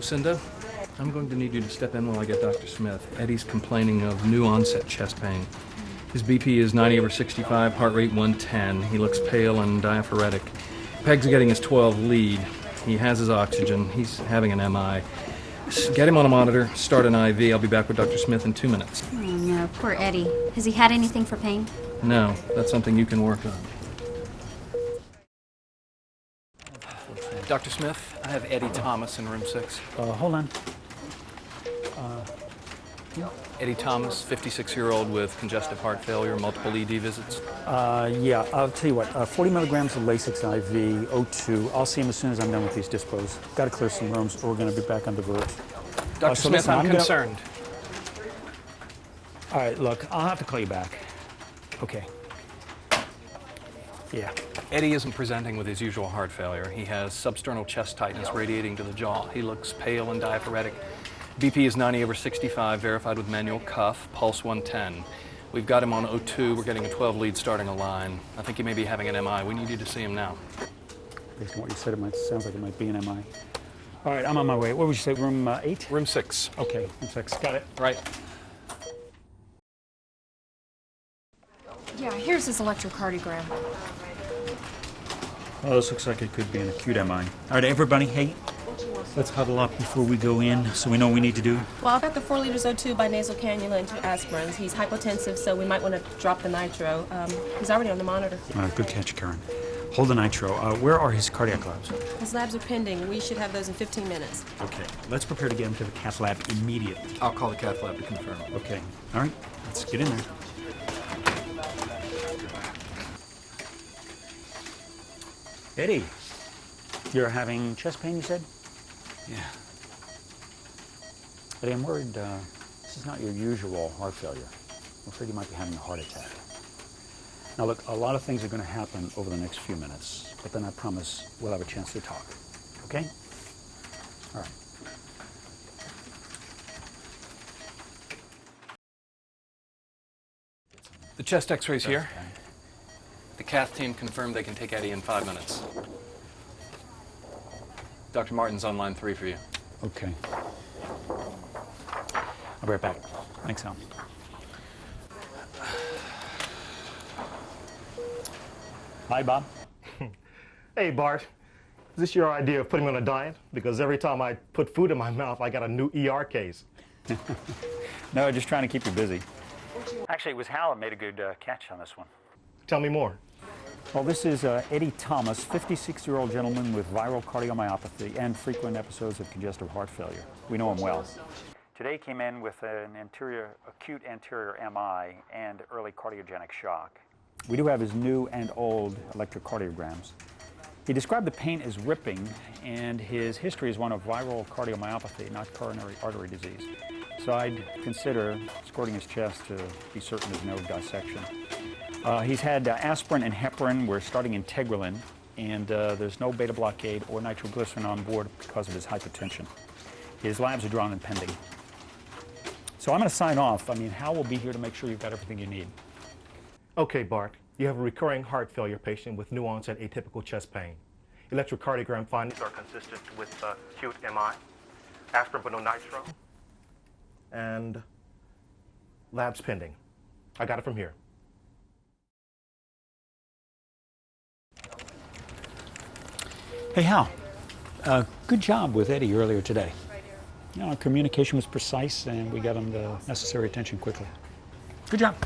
Lucinda, I'm going to need you to step in while I get Dr. Smith. Eddie's complaining of new onset chest pain. His BP is 90 over 65, heart rate 110. He looks pale and diaphoretic. Peg's getting his 12 lead. He has his oxygen. He's having an MI. Get him on a monitor, start an IV. I'll be back with Dr. Smith in two minutes. Oh no, poor Eddie. Has he had anything for pain? No, that's something you can work on. Dr. Smith, I have Eddie Thomas in room six. Uh, hold on. Eddie Thomas, 56 year old with congestive heart failure, multiple ED visits. Uh, yeah, I'll tell you what. Uh, 40 milligrams of Lasix IV, O2. I'll see him as soon as I'm done with these dispos. Got to clear some rooms, or we're going to be back on divert. Dr. Uh, so Smith, listen, I'm, I'm gonna- concerned. All right, look, I'll have to call you back. Okay. Yeah. Eddie isn't presenting with his usual heart failure. He has substernal chest tightness radiating to the jaw. He looks pale and diaphoretic. BP is 90 over 65, verified with manual cuff, pulse 110. We've got him on O2. We're getting a 12 lead starting a line. I think he may be having an MI. We need you to see him now. Based on what you said, it might sounds like it might be an MI. All right, I'm on my way. What would you say, room uh, eight? Room six. Okay, room six. Got it. Right. Yeah, here's his electrocardiogram. Oh, this looks like it could be an acute MI. All right, everybody, hey, let's huddle up before we go in so we know what we need to do. Well, I've got the 4 liters O2 by nasal cannula and two aspirins. He's hypotensive, so we might want to drop the nitro. Um, he's already on the monitor. Uh, good catch, Karen. Hold the nitro. Uh, where are his cardiac labs? His labs are pending. We should have those in 15 minutes. Okay, let's prepare to get him to the cath lab immediately. I'll call the cath lab to confirm. Okay, all right, let's get in there. Eddie, you're having chest pain, you said? Yeah. Eddie, I'm worried uh, this is not your usual heart failure. I'm afraid you might be having a heart attack. Now, look, a lot of things are going to happen over the next few minutes, but then I promise we'll have a chance to talk. Okay? All right. The chest x-rays here. Okay. The cath team confirmed they can take Eddie in five minutes. Dr. Martin's on line three for you. Okay. I'll be right back. Thanks, Al. Hi, Bob. Hey, Bart. Is this your idea of putting me on a diet? Because every time I put food in my mouth, I got a new ER case. No, just trying to keep you busy. Actually, it was Hal that made a good uh, catch on this one. Tell me more. Well, this is uh, Eddie Thomas, 56-year-old gentleman with viral cardiomyopathy and frequent episodes of congestive heart failure. We know him well. Today came in with an anterior, acute anterior MI and early cardiogenic shock. We do have his new and old electrocardiograms. He described the pain as ripping, and his history is one of viral cardiomyopathy, not coronary artery disease. So I'd consider squirting his chest to be certain there's no dissection. Uh, he's had uh, aspirin and heparin. We're starting Integrilin, and uh, there's no beta blockade or nitroglycerin on board because of his hypertension. His labs are drawn and pending. So I'm going to sign off. I mean, Hal will be here to make sure you've got everything you need. Okay, Bart. You have a recurring heart failure patient with new onset atypical chest pain. Electrocardiogram findings are consistent with uh, acute MI, aspirin but no nitro, and labs pending. I got it from here. Hey, Hal. Uh, good job with Eddie earlier today. You know, our communication was precise, and we got him the necessary attention quickly. Good job.